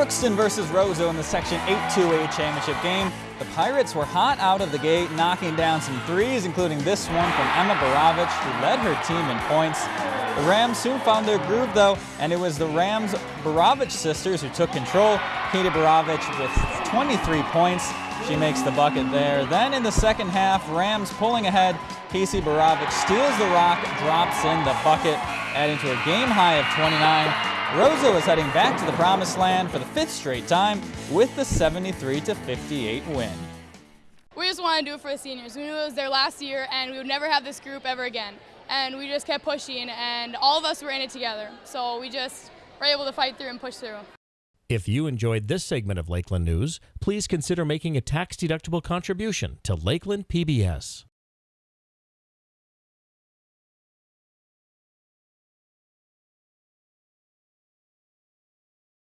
Crookston versus Roseau in the Section 8-2A championship game. The Pirates were hot out of the gate, knocking down some threes, including this one from Emma Baravich, who led her team in points. The Rams soon found their groove, though, and it was the Rams Baravich sisters who took control. Katie Baravich with 23 points. She makes the bucket there. Then in the second half, Rams pulling ahead. Casey Baravich steals the rock, drops in the bucket, adding to a game high of 29. Roseau is heading back to the promised land for the fifth straight time with the 73 58 win. We just wanted to do it for the seniors. We knew it was their last year and we would never have this group ever again. And we just kept pushing and all of us were in it together. So we just were able to fight through and push through. If you enjoyed this segment of Lakeland News, please consider making a tax-deductible contribution to Lakeland PBS.